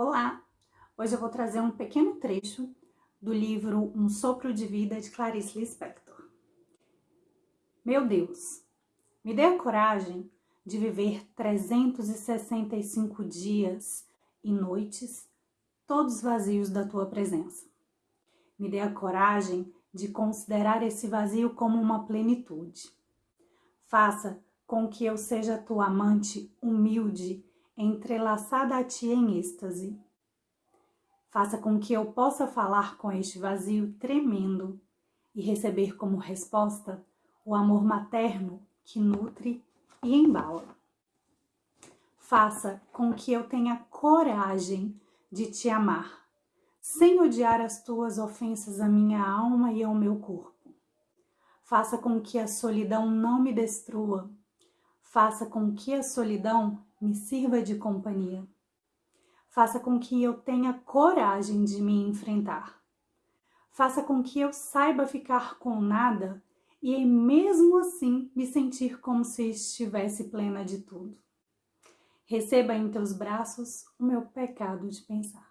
Olá! Hoje eu vou trazer um pequeno trecho do livro Um Sopro de Vida de Clarice Lispector. Meu Deus, me dê a coragem de viver 365 dias e noites todos vazios da tua presença. Me dê a coragem de considerar esse vazio como uma plenitude. Faça com que eu seja tua amante humilde entrelaçada a ti em êxtase. Faça com que eu possa falar com este vazio tremendo e receber como resposta o amor materno que nutre e embala. Faça com que eu tenha coragem de te amar, sem odiar as tuas ofensas à minha alma e ao meu corpo. Faça com que a solidão não me destrua. Faça com que a solidão me sirva de companhia. Faça com que eu tenha coragem de me enfrentar. Faça com que eu saiba ficar com nada e mesmo assim me sentir como se estivesse plena de tudo. Receba em teus braços o meu pecado de pensar.